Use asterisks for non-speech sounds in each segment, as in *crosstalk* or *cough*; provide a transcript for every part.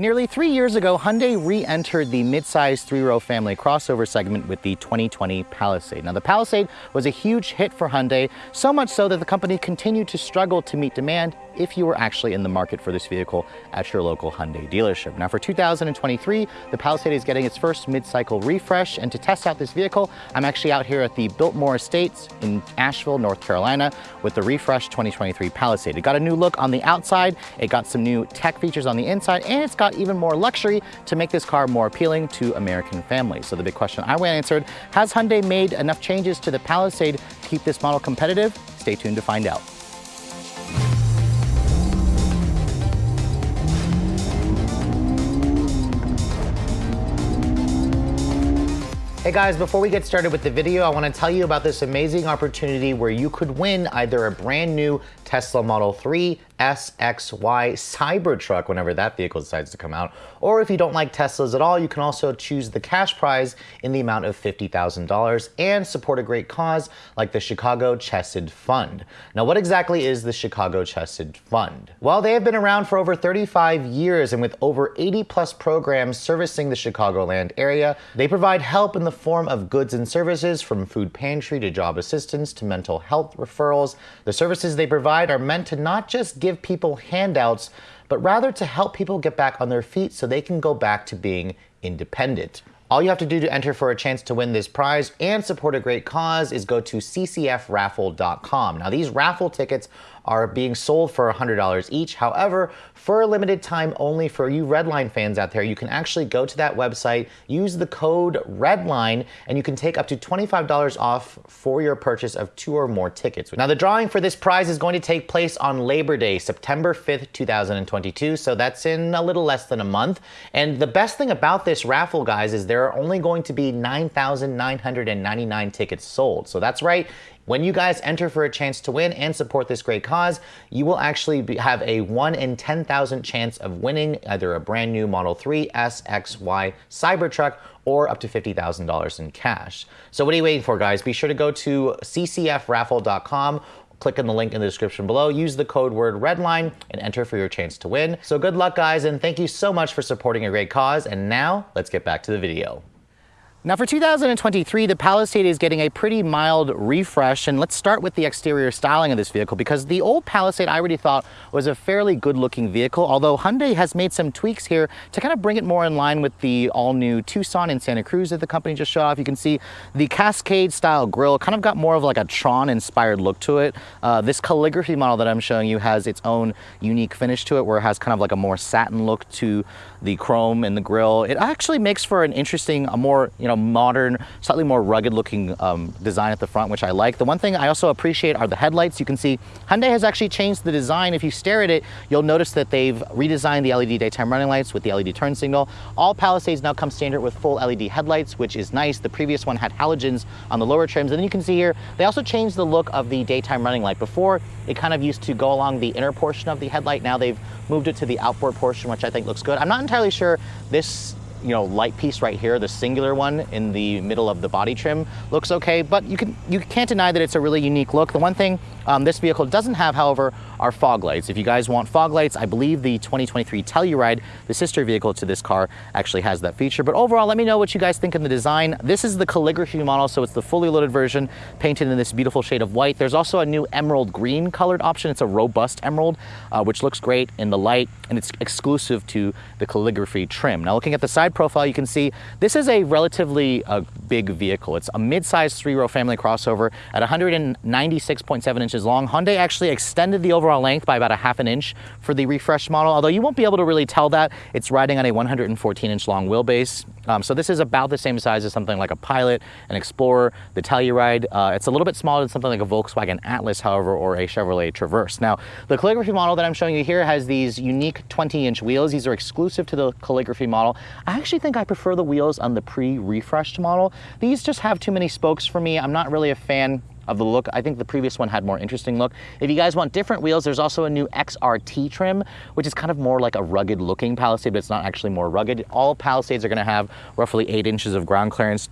Nearly three years ago, Hyundai re-entered the mid-size three-row family crossover segment with the 2020 Palisade. Now, the Palisade was a huge hit for Hyundai, so much so that the company continued to struggle to meet demand if you were actually in the market for this vehicle at your local Hyundai dealership. Now, for 2023, the Palisade is getting its first mid-cycle refresh, and to test out this vehicle, I'm actually out here at the Biltmore Estates in Asheville, North Carolina, with the refreshed 2023 Palisade. It got a new look on the outside, it got some new tech features on the inside, and it's got even more luxury to make this car more appealing to American families. So the big question I want answered, has Hyundai made enough changes to the Palisade to keep this model competitive? Stay tuned to find out. Hey guys, before we get started with the video, I wanna tell you about this amazing opportunity where you could win either a brand new Tesla Model 3 SXY Cybertruck whenever that vehicle decides to come out. Or if you don't like Teslas at all, you can also choose the cash prize in the amount of $50,000 and support a great cause like the Chicago Chesed Fund. Now, what exactly is the Chicago Chesed Fund? Well, they have been around for over 35 years and with over 80 plus programs servicing the Chicagoland area, they provide help in the form of goods and services from food pantry to job assistance to mental health referrals. The services they provide are meant to not just give people handouts, but rather to help people get back on their feet so they can go back to being independent. All you have to do to enter for a chance to win this prize and support a great cause is go to ccfraffle.com. Now, these raffle tickets are being sold for $100 each. However, for a limited time only for you Redline fans out there, you can actually go to that website, use the code REDLINE, and you can take up to $25 off for your purchase of two or more tickets. Now, the drawing for this prize is going to take place on Labor Day, September 5th, 2022, so that's in a little less than a month. And the best thing about this raffle, guys, is there are only going to be 9,999 tickets sold. So that's right, when you guys enter for a chance to win and support this great cause, you will actually be, have a 1 in 10,000 chance of winning either a brand new Model 3 S, X, Y Cybertruck or up to $50,000 in cash. So what are you waiting for, guys? Be sure to go to ccfraffle.com click on the link in the description below, use the code word REDLINE, and enter for your chance to win. So good luck, guys, and thank you so much for supporting a great cause. And now, let's get back to the video. Now for 2023, the Palisade is getting a pretty mild refresh, and let's start with the exterior styling of this vehicle because the old Palisade I already thought was a fairly good looking vehicle, although Hyundai has made some tweaks here to kind of bring it more in line with the all new Tucson and Santa Cruz that the company just showed off. You can see the Cascade style grille kind of got more of like a Tron inspired look to it. Uh, this calligraphy model that I'm showing you has its own unique finish to it where it has kind of like a more satin look to the chrome and the grille. It actually makes for an interesting, a more, you know, modern, slightly more rugged looking um, design at the front, which I like. The one thing I also appreciate are the headlights. You can see Hyundai has actually changed the design. If you stare at it, you'll notice that they've redesigned the LED daytime running lights with the LED turn signal. All Palisades now come standard with full LED headlights, which is nice. The previous one had halogens on the lower trims. And then you can see here, they also changed the look of the daytime running light. Before, it kind of used to go along the inner portion of the headlight. Now they've moved it to the outboard portion, which I think looks good. I'm not entirely sure this you know, light piece right here, the singular one in the middle of the body trim looks okay, but you can you can't deny that it's a really unique look. The one thing um, this vehicle doesn't have, however, are fog lights. If you guys want fog lights, I believe the 2023 Telluride, the sister vehicle to this car, actually has that feature. But overall, let me know what you guys think of the design. This is the calligraphy model, so it's the fully loaded version, painted in this beautiful shade of white. There's also a new emerald green colored option. It's a robust emerald, uh, which looks great in the light, and it's exclusive to the calligraphy trim. Now, looking at the side profile, you can see this is a relatively uh, big vehicle. It's a mid-sized three-row family crossover at 196.7 inches long. Hyundai actually extended the overall overall length by about a half an inch for the refreshed model, although you won't be able to really tell that. It's riding on a 114 inch long wheelbase. Um, so this is about the same size as something like a Pilot, an Explorer, the Telluride. Uh, it's a little bit smaller than something like a Volkswagen Atlas, however, or a Chevrolet Traverse. Now, the calligraphy model that I'm showing you here has these unique 20 inch wheels. These are exclusive to the calligraphy model. I actually think I prefer the wheels on the pre-refreshed model. These just have too many spokes for me. I'm not really a fan of the look. I think the previous one had more interesting look. If you guys want different wheels, there's also a new XRT trim, which is kind of more like a rugged looking Palisade, but it's not actually more rugged. All Palisades are gonna have roughly eight inches of ground clearance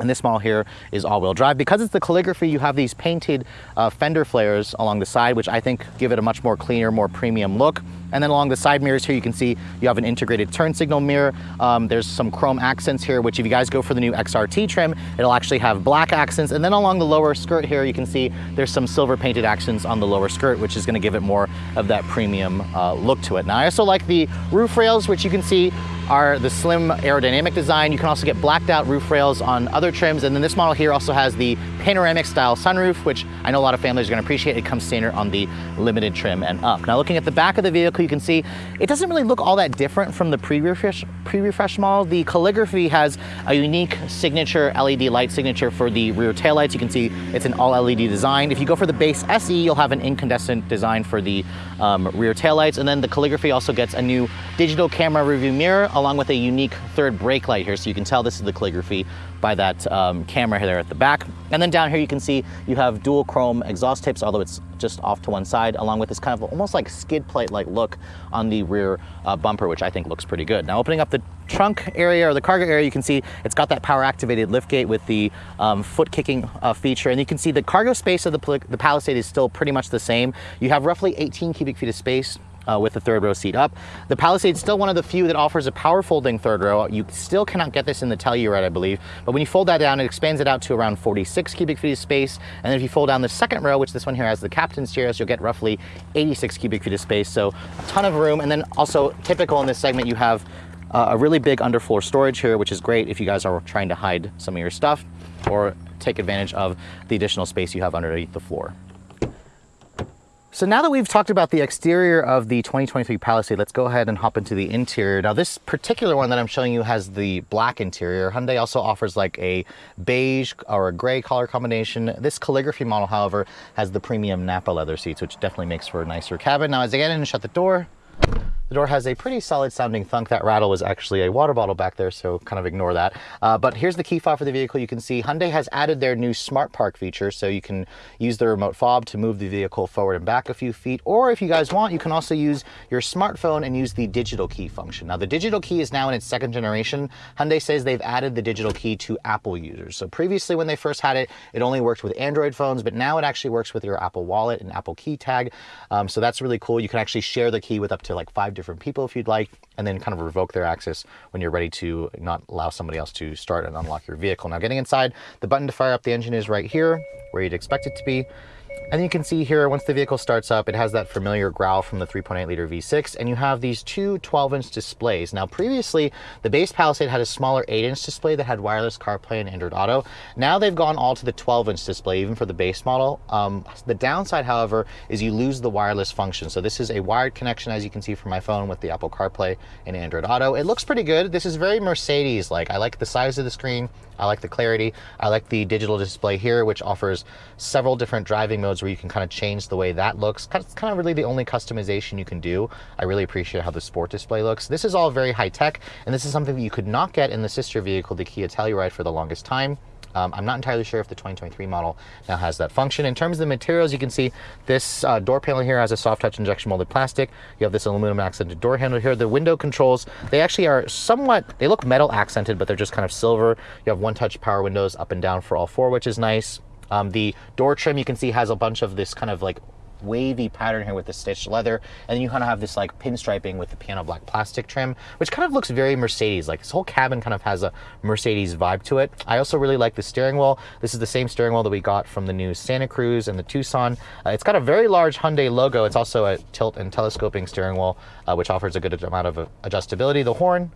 And this model here is all-wheel drive. Because it's the calligraphy, you have these painted uh, fender flares along the side, which I think give it a much more cleaner, more premium look. And then along the side mirrors here, you can see you have an integrated turn signal mirror. Um, there's some chrome accents here, which if you guys go for the new XRT trim, it'll actually have black accents. And then along the lower skirt here, you can see there's some silver painted accents on the lower skirt, which is gonna give it more of that premium uh, look to it. Now, I also like the roof rails, which you can see are the slim aerodynamic design. You can also get blacked out roof rails on other trims. And then this model here also has the panoramic style sunroof, which I know a lot of families are gonna appreciate. It comes standard on the limited trim and up. Now looking at the back of the vehicle, you can see it doesn't really look all that different from the pre-refresh pre-refresh model. The calligraphy has a unique signature LED light signature for the rear taillights. You can see it's an all LED design. If you go for the base SE, you'll have an incandescent design for the um, rear taillights. And then the calligraphy also gets a new digital camera rearview mirror along with a unique third brake light here. So you can tell this is the calligraphy by that um, camera there at the back. And then down here you can see you have dual chrome exhaust tips, although it's just off to one side, along with this kind of almost like skid plate-like look on the rear uh, bumper, which I think looks pretty good. Now opening up the trunk area or the cargo area, you can see it's got that power activated liftgate with the um, foot kicking uh, feature. And you can see the cargo space of the, the Palisade is still pretty much the same. You have roughly 18 cubic feet of space uh, with the third row seat up. The Palisade is still one of the few that offers a power folding third row. You still cannot get this in the Telluride, I believe, but when you fold that down, it expands it out to around 46 cubic feet of space. And then if you fold down the second row, which this one here has the captain's chairs, you'll get roughly 86 cubic feet of space. So a ton of room. And then also typical in this segment, you have uh, a really big underfloor storage here, which is great if you guys are trying to hide some of your stuff or take advantage of the additional space you have underneath the floor. So now that we've talked about the exterior of the 2023 Palisade, let's go ahead and hop into the interior. Now this particular one that I'm showing you has the black interior. Hyundai also offers like a beige or a gray color combination. This calligraphy model, however, has the premium Nappa leather seats, which definitely makes for a nicer cabin. Now as I get in and shut the door, the door has a pretty solid sounding thunk. That rattle was actually a water bottle back there, so kind of ignore that. Uh, but here's the key fob for the vehicle. You can see Hyundai has added their new Smart Park feature, so you can use the remote fob to move the vehicle forward and back a few feet. Or if you guys want, you can also use your smartphone and use the digital key function. Now the digital key is now in its second generation. Hyundai says they've added the digital key to Apple users. So previously when they first had it, it only worked with Android phones, but now it actually works with your Apple Wallet and Apple Key Tag. Um, so that's really cool. You can actually share the key with up to like five different people if you'd like, and then kind of revoke their access when you're ready to not allow somebody else to start and unlock your vehicle. Now getting inside, the button to fire up the engine is right here, where you'd expect it to be. And you can see here, once the vehicle starts up, it has that familiar growl from the 3.8 liter V6, and you have these two 12 inch displays. Now, previously, the base Palisade had a smaller 8 inch display that had wireless CarPlay and Android Auto. Now they've gone all to the 12 inch display, even for the base model. Um, the downside, however, is you lose the wireless function. So this is a wired connection, as you can see from my phone with the Apple CarPlay and Android Auto. It looks pretty good. This is very Mercedes-like. I like the size of the screen. I like the clarity. I like the digital display here, which offers several different driving modes where you can kind of change the way that looks. It's kind of really the only customization you can do. I really appreciate how the sport display looks. This is all very high tech, and this is something that you could not get in the sister vehicle, the Kia Telluride, for the longest time. Um, I'm not entirely sure if the 2023 model now has that function. In terms of the materials, you can see this uh, door panel here has a soft touch injection molded plastic. You have this aluminum accented door handle here. The window controls, they actually are somewhat, they look metal accented, but they're just kind of silver. You have one touch power windows up and down for all four, which is nice. Um, the door trim you can see has a bunch of this kind of like wavy pattern here with the stitched leather. And then you kind of have this like pinstriping with the piano black plastic trim, which kind of looks very Mercedes. Like this whole cabin kind of has a Mercedes vibe to it. I also really like the steering wheel. This is the same steering wheel that we got from the new Santa Cruz and the Tucson. Uh, it's got a very large Hyundai logo. It's also a tilt and telescoping steering wheel, uh, which offers a good amount of uh, adjustability. The horn,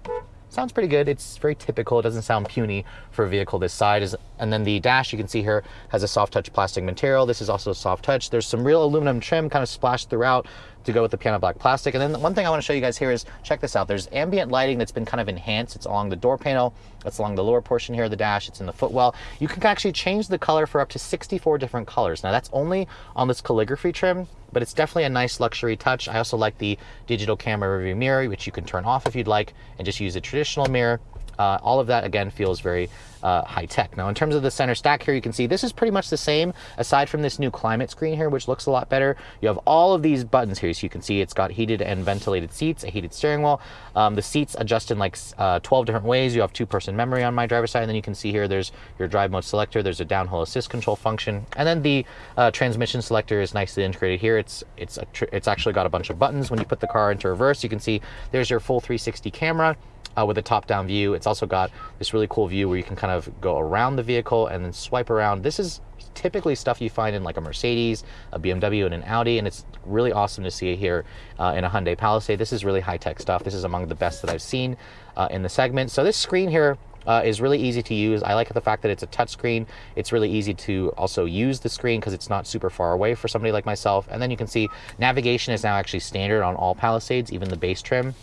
sounds pretty good. It's very typical. It doesn't sound puny for a vehicle this size. And then the dash you can see here has a soft touch plastic material. This is also soft touch. There's some real aluminum trim kind of splashed throughout to go with the piano black plastic. And then one thing I want to show you guys here is check this out. There's ambient lighting that's been kind of enhanced. It's along the door panel. It's along the lower portion here of the dash. It's in the footwell. You can actually change the color for up to 64 different colors. Now that's only on this calligraphy trim, but it's definitely a nice luxury touch. I also like the digital camera rearview mirror, which you can turn off if you'd like and just use a traditional mirror. Uh, all of that again feels very uh, high tech. Now in terms of the center stack here, you can see this is pretty much the same aside from this new climate screen here, which looks a lot better. You have all of these buttons here. So you can see it's got heated and ventilated seats, a heated steering wheel. Um, the seats adjust in like uh, 12 different ways. You have two person memory on my driver's side. And then you can see here, there's your drive mode selector. There's a downhill assist control function. And then the uh, transmission selector is nicely integrated here. It's, it's, it's actually got a bunch of buttons. When you put the car into reverse, you can see there's your full 360 camera uh, with a top-down view. It's also got this really cool view where you can kind of go around the vehicle and then swipe around. This is typically stuff you find in like a Mercedes, a BMW, and an Audi, and it's really awesome to see it here uh, in a Hyundai Palisade. This is really high-tech stuff. This is among the best that I've seen uh, in the segment. So this screen here uh, is really easy to use. I like the fact that it's a touch screen. It's really easy to also use the screen because it's not super far away for somebody like myself. And then you can see navigation is now actually standard on all Palisades, even the base trim.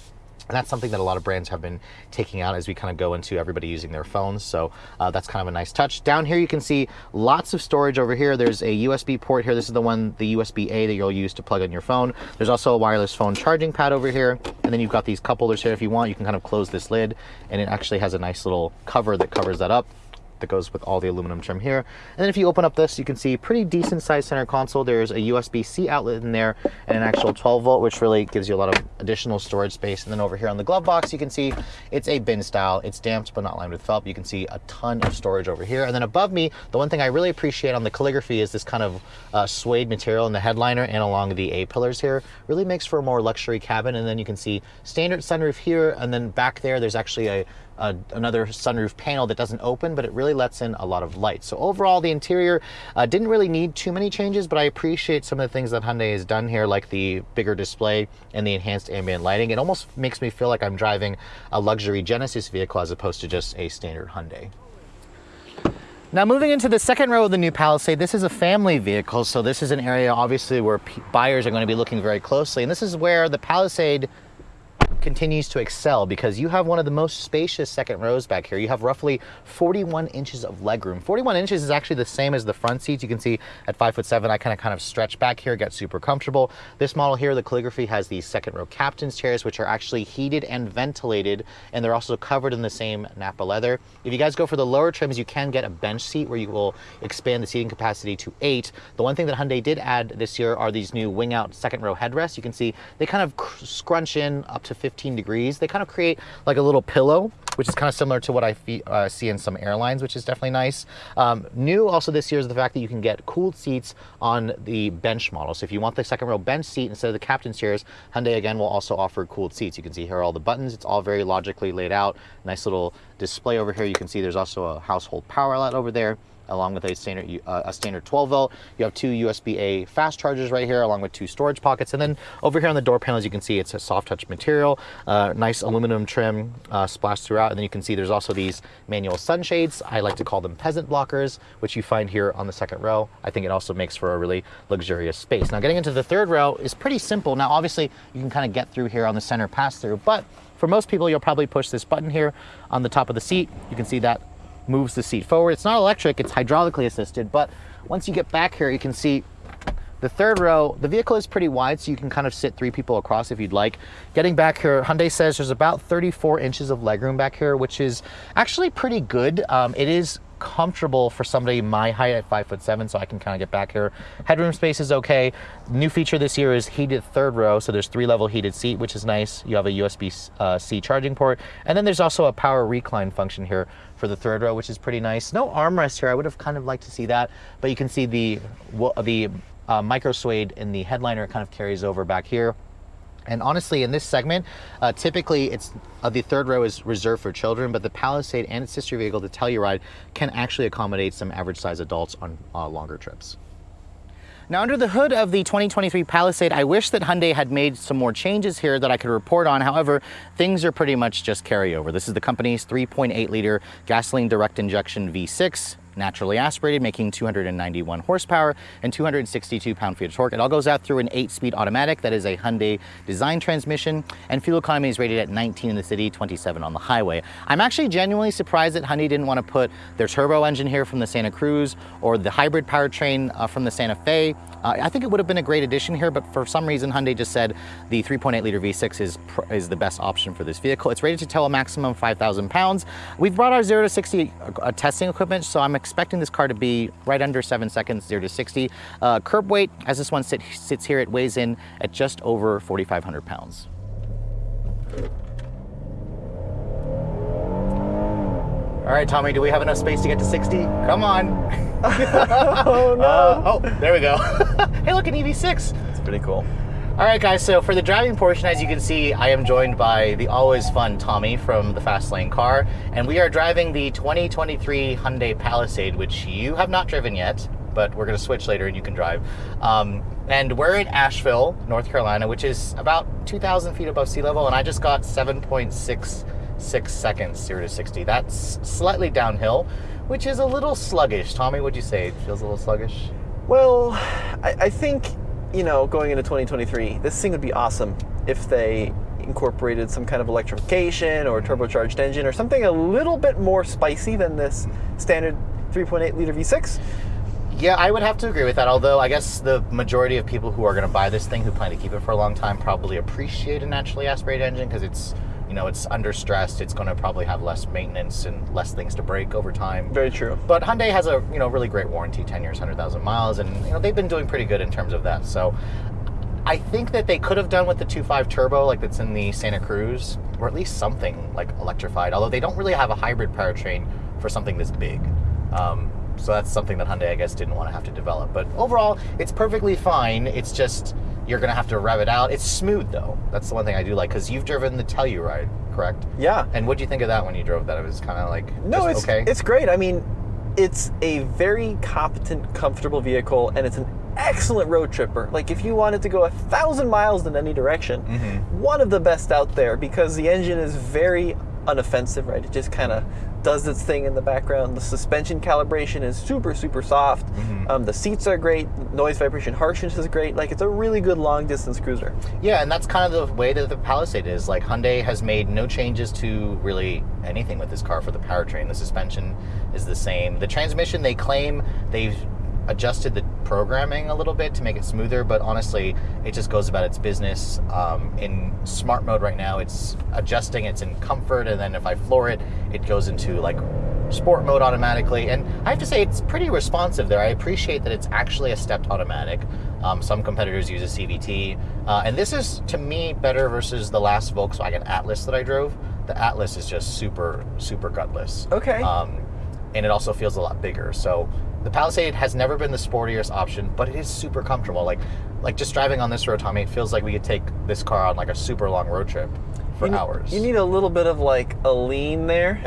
And that's something that a lot of brands have been taking out as we kind of go into everybody using their phones. So uh, that's kind of a nice touch. Down here, you can see lots of storage over here. There's a USB port here. This is the one, the USB-A that you'll use to plug in your phone. There's also a wireless phone charging pad over here. And then you've got these cup holders here. If you want, you can kind of close this lid and it actually has a nice little cover that covers that up that goes with all the aluminum trim here. And then if you open up this, you can see pretty decent sized center console. There's a USB-C outlet in there and an actual 12 volt, which really gives you a lot of additional storage space. And then over here on the glove box, you can see it's a bin style. It's damped, but not lined with felt. You can see a ton of storage over here. And then above me, the one thing I really appreciate on the calligraphy is this kind of uh, suede material in the headliner and along the A-pillars here. Really makes for a more luxury cabin. And then you can see standard sunroof here. And then back there, there's actually a uh, another sunroof panel that doesn't open, but it really lets in a lot of light. So overall, the interior uh, didn't really need too many changes, but I appreciate some of the things that Hyundai has done here, like the bigger display and the enhanced ambient lighting. It almost makes me feel like I'm driving a luxury Genesis vehicle as opposed to just a standard Hyundai. Now moving into the second row of the new Palisade, this is a family vehicle, so this is an area obviously where buyers are going to be looking very closely, and this is where the Palisade continues to excel because you have one of the most spacious second rows back here. You have roughly 41 inches of legroom. 41 inches is actually the same as the front seats. You can see at five foot seven, I kind of kind of stretch back here, get super comfortable. This model here, the calligraphy has these second row captain's chairs, which are actually heated and ventilated, and they're also covered in the same Nappa leather. If you guys go for the lower trims, you can get a bench seat where you will expand the seating capacity to eight. The one thing that Hyundai did add this year are these new wing out second row headrests. You can see they kind of scrunch in up to 50 15 degrees. They kind of create like a little pillow, which is kind of similar to what I uh, see in some airlines, which is definitely nice. Um, new also this year is the fact that you can get cooled seats on the bench model. So if you want the second row bench seat instead of the captain's chairs, Hyundai again will also offer cooled seats. You can see here are all the buttons. It's all very logically laid out. Nice little display over here. You can see there's also a household power outlet over there along with a standard uh, a standard 12 volt. You have two USB-A fast chargers right here, along with two storage pockets. And then over here on the door panels, you can see it's a soft touch material, uh, nice aluminum trim uh, splashed throughout. And then you can see there's also these manual sunshades. I like to call them peasant blockers, which you find here on the second row. I think it also makes for a really luxurious space. Now getting into the third row is pretty simple. Now obviously you can kind of get through here on the center pass through, but for most people, you'll probably push this button here on the top of the seat. You can see that moves the seat forward. It's not electric, it's hydraulically assisted, but once you get back here, you can see the third row, the vehicle is pretty wide, so you can kind of sit three people across if you'd like. Getting back here, Hyundai says there's about 34 inches of legroom back here, which is actually pretty good. Um, it is comfortable for somebody my height at five foot seven, so I can kind of get back here. Headroom space is okay. New feature this year is heated third row, so there's three level heated seat, which is nice. You have a USB-C uh, charging port, and then there's also a power recline function here for the third row, which is pretty nice. No armrest here. I would have kind of liked to see that, but you can see the the uh, micro suede in the headliner kind of carries over back here. And honestly, in this segment, uh, typically it's uh, the third row is reserved for children, but the Palisade and its sister vehicle, the Telluride, can actually accommodate some average size adults on uh, longer trips. Now under the hood of the 2023 Palisade, I wish that Hyundai had made some more changes here that I could report on. However, things are pretty much just carryover. This is the company's 3.8 liter gasoline direct injection V6 naturally aspirated, making 291 horsepower and 262 pound-feet of torque. It all goes out through an eight-speed automatic that is a Hyundai design transmission, and fuel economy is rated at 19 in the city, 27 on the highway. I'm actually genuinely surprised that Hyundai didn't want to put their turbo engine here from the Santa Cruz or the hybrid powertrain uh, from the Santa Fe. Uh, I think it would have been a great addition here, but for some reason Hyundai just said the 3.8 liter V6 is, is the best option for this vehicle. It's rated to tow a maximum 5,000 pounds. We've brought our 0 to 60 uh, testing equipment, so I'm expecting this car to be right under 7 seconds, 0 to 60. Uh, curb weight, as this one sit, sits here, it weighs in at just over 4,500 pounds. All right, Tommy, do we have enough space to get to 60? Come on. *laughs* oh no. Uh, *laughs* oh, there we go. *laughs* hey, look, an EV6. It's pretty cool. All right, guys, so for the driving portion, as you can see, I am joined by the always fun Tommy from the Fast Lane car, and we are driving the 2023 Hyundai Palisade, which you have not driven yet, but we're gonna switch later and you can drive. Um, and we're in Asheville, North Carolina, which is about 2,000 feet above sea level, and I just got 7.66 seconds, 0 to 60. That's slightly downhill, which is a little sluggish. Tommy, what'd you say it feels a little sluggish? Well, I, I think, you know, going into 2023, this thing would be awesome if they incorporated some kind of electrification or turbocharged engine or something a little bit more spicy than this standard 3.8 liter V6. Yeah, I would have to agree with that. Although I guess the majority of people who are going to buy this thing, who plan to keep it for a long time, probably appreciate a naturally aspirated engine because it's, you know, it's under stress. It's going to probably have less maintenance and less things to break over time. Very true. But Hyundai has a you know really great warranty, 10 years, 100,000 miles, and you know they've been doing pretty good in terms of that. So I think that they could have done with the 2.5 turbo like that's in the Santa Cruz, or at least something like electrified. Although they don't really have a hybrid powertrain for something this big. Um, so that's something that Hyundai, I guess, didn't want to have to develop. But overall, it's perfectly fine. It's just you're going to have to rev it out. It's smooth though. That's the one thing I do like because you've driven the Telluride, correct? Yeah. And what do you think of that when you drove that? It was kind of like No, just it's okay. it's great. I mean, it's a very competent, comfortable vehicle, and it's an excellent road tripper. Like if you wanted to go a thousand miles in any direction, Mm-hmm. one of the best out there because the engine is very unoffensive. Right, it just kind of does its thing in the background. The suspension calibration is super, super soft. Mm-hmm. Um, the seats are great. Noise, vibration, harshness is great. Like it's a really good long distance cruiser. Yeah, and that's kind of the way that the Palisade is. Like Hyundai has made no changes to really anything with this car for the powertrain. The suspension is the same. The transmission, they claim they've adjusted the programming a little bit to make it smoother, but honestly, it just goes about its business. Um, in smart mode right now, it's adjusting, it's in comfort, and then if I floor it, it goes into like sport mode automatically. And I have to say, it's pretty responsive there. I appreciate that it's actually a stepped automatic. Um, some competitors use a CVT. Uh, and this is, to me, better versus the last Volkswagen Atlas that I drove. The Atlas is just super, super gutless. Okay. Um, and it also feels a lot bigger. So the Palisade has never been the sportiest option, but it is super comfortable. Like, like just driving on this road, Tommy, it feels like we could take this car on like a super long road trip for you, hours. You need a little bit of like a lean there.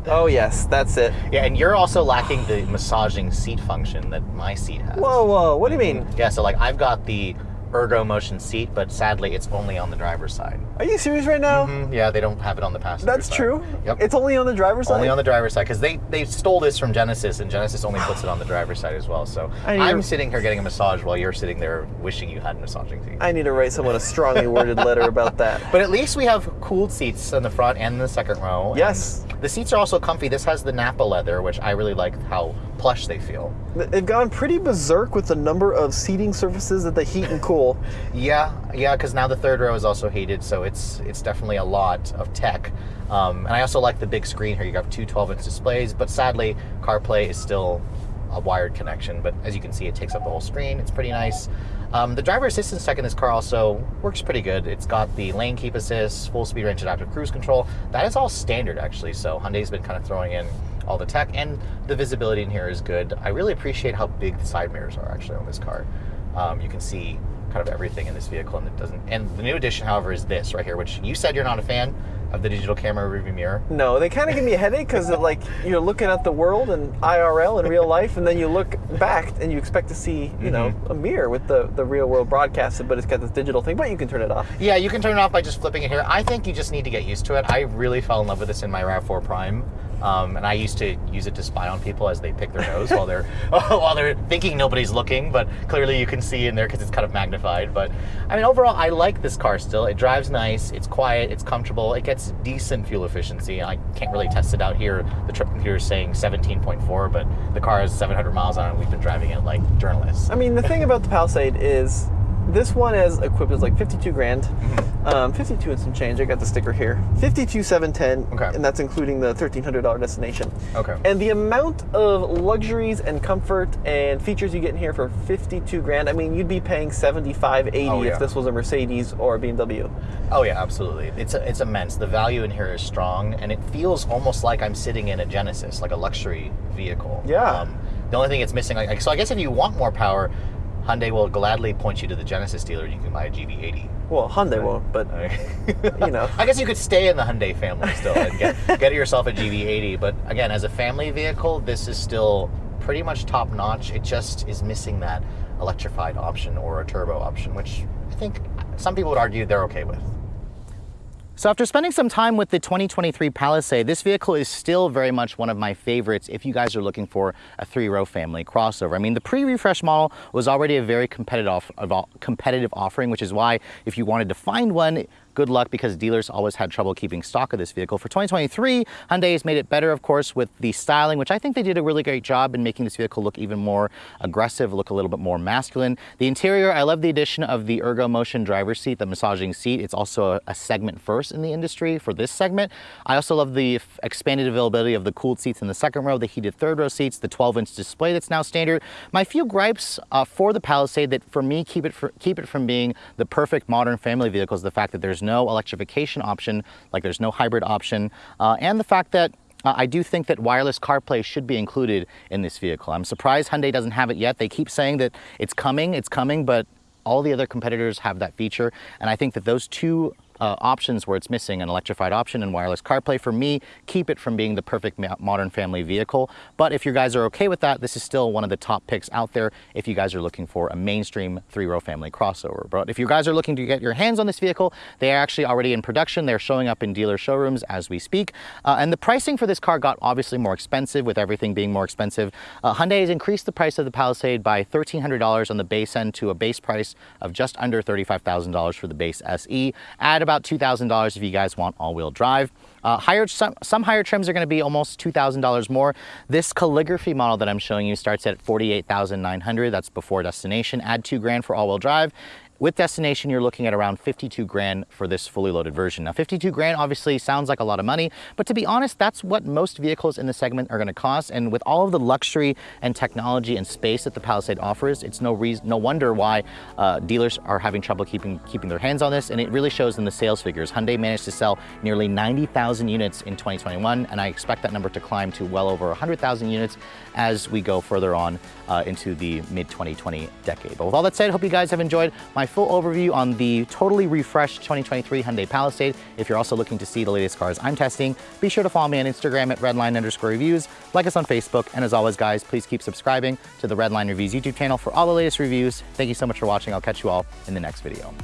*laughs* oh yes, that's it. yeah, and you're also lacking the massaging seat function that my seat has. Whoa, whoa. What do you mean? Yeah, so like I've got the ergo motion seat, but sadly it's only on the driver's side. Are you serious right now? Mm, Yeah, they don't have it on the passenger That's side. true. Yep. It's only on the driver's side. only on the driver's side because they they stole this from Genesis, and Genesis only puts it on the driver's side as well. So I'm sitting here getting a massage while you're sitting there wishing you had a massaging seat. I need to write someone a strongly worded letter about that. *laughs* But at least we have cooled seats in the front and in the second row. Yes. The seats are also comfy. This has the Nappa leather, which I really like how plush they feel. They've gone pretty berserk with the number of seating surfaces that they heat and cool. *laughs* Yeah, yeah, because now the third row is also heated, so it's it's definitely a lot of tech. Um, and I also like the big screen here. You got two 12-inch displays, but sadly, CarPlay is still a wired connection. But as you can see, it takes up the whole screen. It's pretty nice. Um, the driver assistance tech in this car also works pretty good. It's got the lane keep assist, full speed range adaptive cruise control. That is all standard actually. So Hyundai's been kind of throwing in all the tech, and the visibility in here is good. I really appreciate how big the side mirrors are actually on this car. Um, you can see kind of everything in this vehicle, and it doesn't. And the new addition, however, is this right here, which you said you're not a fan of the digital camera rearview mirror. No, they kind of give me a headache because like you're looking at the world and IRL in real life, and then you look back and you expect to see you know Mm-hmm. a mirror with the the real world broadcasted, but it's got this digital thing. But you can turn it off. Yeah, you can turn it off by just flipping it here. I think you just need to get used to it. I really fell in love with this in my RAV4 Prime. Um, and I used to use it to spy on people as they pick their nose while they're *laughs* while they're thinking nobody's looking, but clearly you can see in there because it's kind of magnified. But I mean, overall, I like this car still. It drives nice, it's quiet, it's comfortable, it gets decent fuel efficiency. I can't really test it out here. The trip computer is saying 17.4, but the car has 700 miles on it. We've been driving it like journalists. I mean, the thing about the Palisade is this one is equipped as like 52 grand, Mm-hmm. um, 52 and some change. I got the sticker here. 52 710, Okay. and that's including the $1,300 destination. Okay. And the amount of luxuries and comfort and features you get in here for 52 grand, I mean, you'd be paying 75, 80 Oh, yeah. if this was a Mercedes or a BMW. Oh yeah, absolutely. It's it's immense. The value in here is strong, and it feels almost like I'm sitting in a Genesis, like a luxury vehicle. Um, Yeah. the only thing it's missing, like, so I guess if you want more power, Hyundai will gladly point you to the Genesis dealer, and you can buy a GV80. Well, Hyundai won't, but you know. *laughs* I guess you could stay in the Hyundai family still and get *laughs* get yourself a GV80. But again, as a family vehicle, this is still pretty much top notch. It just is missing that electrified option or a turbo option, which I think some people would argue they're okay with. So after spending some time with the 2023 Palisade, this vehicle is still very much one of my favorites if you guys are looking for a three-row family crossover. I mean, the pre-refresh model was already a very competitive, competitive offering, which is why if you wanted to find one, good luck because dealers always had trouble keeping stock of this vehicle. For 2023, Hyundai has made it better, of course, with the styling, which I think they did a really great job in making this vehicle look even more aggressive, look a little bit more masculine. The interior, I love the addition of the Ergo Motion driver's seat, the massaging seat. It's also a, a segment first in the industry for this segment. I also love the expanded availability of the cooled seats in the second row, the heated third row seats, the 12-inch display that's now standard. My few gripes uh, for the Palisade that for me keep it for, keep it from being the perfect modern family vehicle is the fact that there's no electrification option, like there's no hybrid option, uh, and the fact that uh, I do think that wireless CarPlay should be included in this vehicle. I'm surprised Hyundai doesn't have it yet. They keep saying that it's coming, it's coming, but all the other competitors have that feature, and I think that those two uh, options where it's missing an electrified option and wireless CarPlay for me keep it from being the perfect modern family vehicle. But if you guys are okay with that, this is still one of the top picks out there if you guys are looking for a mainstream three-row family crossover. But if you guys are looking to get your hands on this vehicle, they are actually already in production. They're showing up in dealer showrooms as we speak. Uh, and the pricing for this car got obviously more expensive with everything being more expensive. Uh, Hyundai has increased the price of the Palisade by $1,300 on the base end to a base price of just under $35,000 for the base SE. Add about $2,000 if you guys want all-wheel drive. Uh, higher, some, some higher trims are going to be almost $2,000 more. This calligraphy model that I'm showing you starts at 48,900. That's before destination. Add two grand for all-wheel drive. With destination, you're looking at around 52 grand for this fully loaded version. Now, 52 grand obviously sounds like a lot of money, but to be honest, that's what most vehicles in the segment are going to cost. And with all of the luxury and technology and space that the Palisade offers, it's no reason, no wonder why uh, dealers are having trouble keeping keeping their hands on this. And it really shows in the sales figures. Hyundai managed to sell nearly 90,000 units in 2021, and I expect that number to climb to well over 100,000 units as we go further on uh, into the mid 2020 decade. But with all that said, hope you guys have enjoyed my full overview on the totally refreshed 2023 Hyundai Palisade. If you're also looking to see the latest cars I'm testing, be sure to follow me on Instagram at redline underscore reviews, like us on Facebook, and as always, guys, please keep subscribing to the Redline Reviews YouTube channel for all the latest reviews. Thank you so much for watching. I'll catch you all in the next video.